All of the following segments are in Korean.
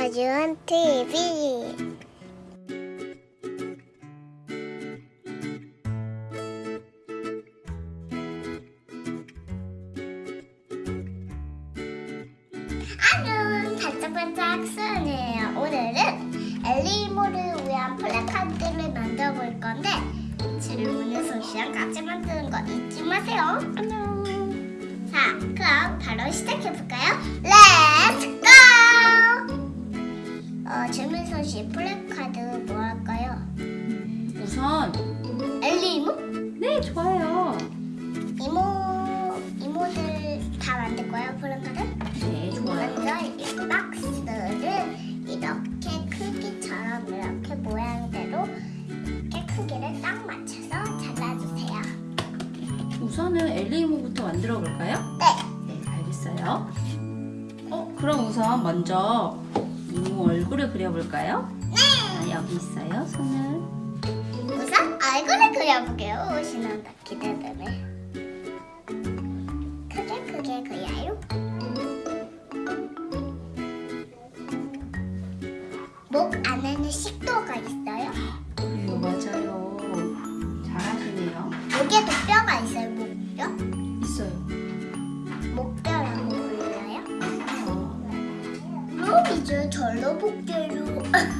서준 TV 안녕 반짝반짝 수연이에요. 오늘은 엘리모를 위한 플래카드를 만들어 볼 건데 질문의 소시랑 같이 만드는 거 잊지 마세요. 안녕. 자 그럼 바로 시작해 볼까요? 렛츠 소시 플래카드 뭐 할까요? 우선 엘리모? 네 좋아요. 이모 이모들 다 만들 거예요 플래카드? 네 좋아요. 먼저 이 박스를 이렇게 크기처럼 이렇게 모양대로 이렇게 크기를 딱 맞춰서 잘라주세요. 우선은 엘리모부터 만들어 볼까요? 네. 네 알겠어요. 어 그럼 우선 먼저 얼굴을 그려볼까요? 네. 아, 여기 있어요. 손을 우선 얼굴을 그려볼게요. 오시는다 기대되네. 크게 크게 그려요. 목 안에는 식도가 있어 이제 볼게요.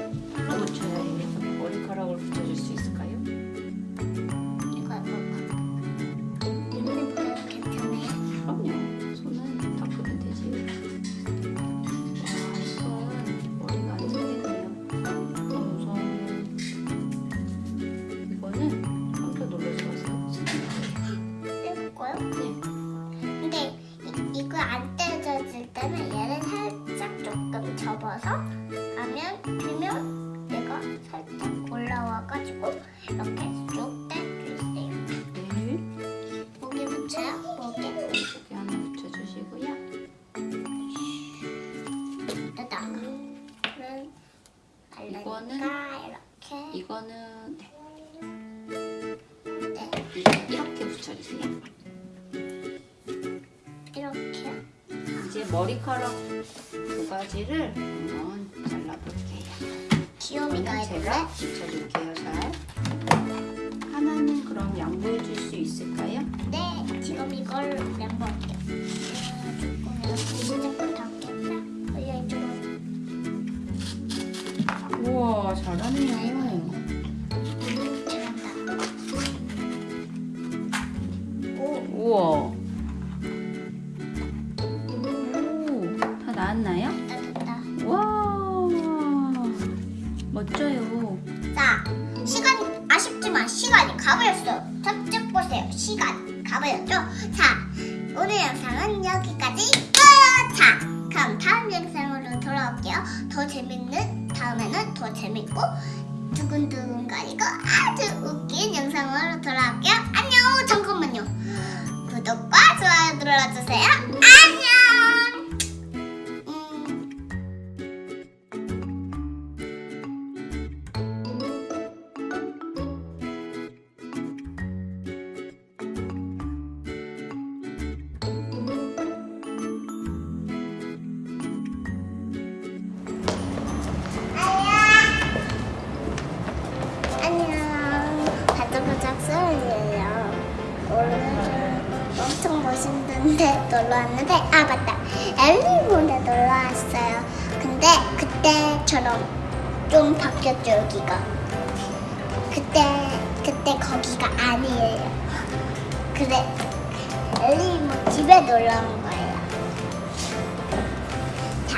때는 얘를 살짝 조금 접어서 하면 되면 얘가 살짝 올라와가지고 이렇게 쭉 떼주세요. 네. 목에 붙여요? 목에 여기 하나 붙여주시고요. 여기다가 그럼 이거는 이렇게 이거는 네. 네, 이- 이렇게 붙여주세요. 머리카락 두 가지를 한번 잘라볼게요. 귀요미가 제가 붙여줄게요, 잘. 하나는 그럼 양보해 줄 수 있을까요? 네, 지금 이걸. 조금 조금. 올려 이쪽으로. 우와, 잘하네요. 가버렸어요. 저쪽 보세요. 시간 가버렸죠? 자, 오늘 영상은 여기까지 끝! 자, 그럼 다음 영상으로 돌아올게요. 더 재밌는, 다음에는 더 재밌고 두근두근거리고 아주 웃긴 영상으로 돌아올게요. 안녕! 잠깐만요. 구독과 좋아요 눌러주세요. 멋있는데 놀러 왔는데 아 맞다 엘리본에 놀러 왔어요. 근데 그때처럼 좀 바뀌었죠 여기가. 그때 그 근데 거기가 아니에요. 그래, 엘리 뭐 집에 놀러 온 거예요. 자,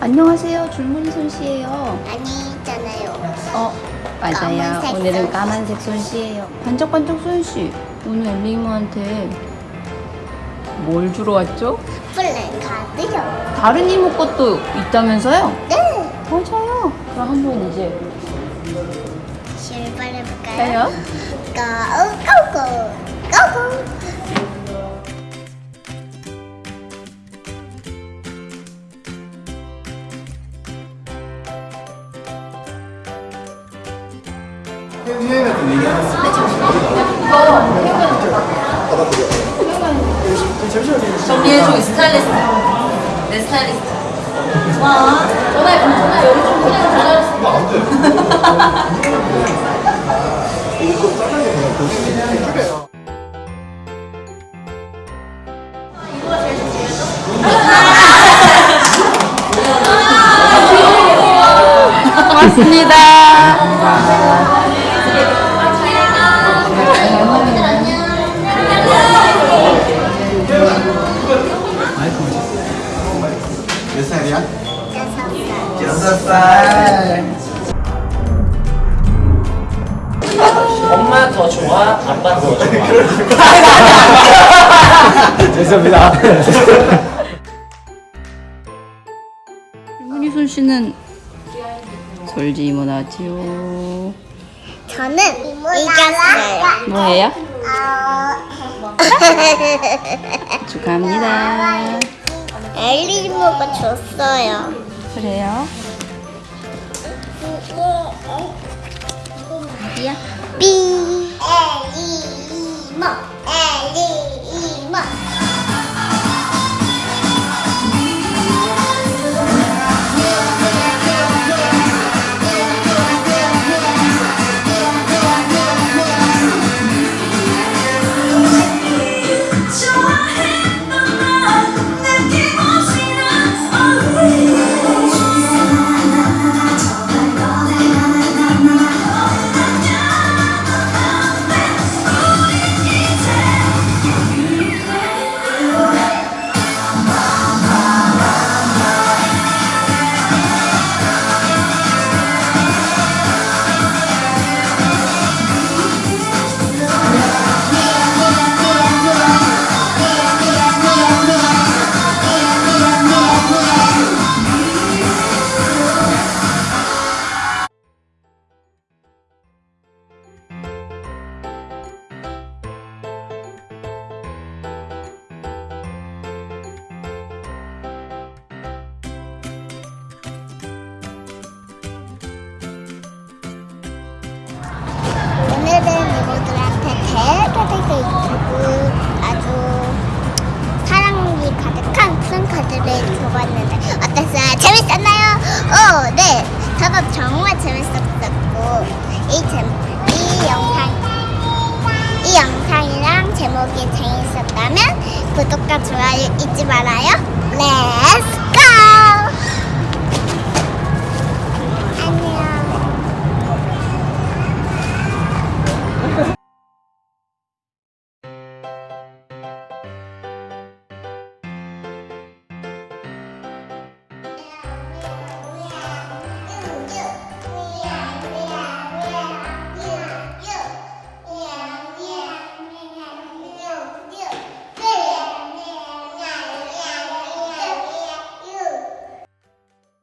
안녕하세요. 줄무늬 손씨예요. 아니잖아요. 어, 맞아요. 오늘은. 까만색 손씨예요. 반짝반짝 손씨. 오늘 엘리모한테 뭘 주러 왔죠? 플랜 카드요. 다른 이모 것도 있다면서요? 네. 맞아요. 그럼 한번 이제 출발해볼까요? 해요. 고고고 고고 정리해줘 스타일리스트. 내 스타일리스트. 와, 전화해 전화 여기 좀 그냥 전화했어. 고맙습니다. 더 좋아? 죄송합니다. 줄무늬 손씨는 솔지 이모 나지요. 저는 이겼어요. 뭐예요? 어... 축하합니다. 엘리모가 줬어요. 그래요? 어디야? 삐 엘리 구독과 좋아요 잊지 말아요. 렛츠 고!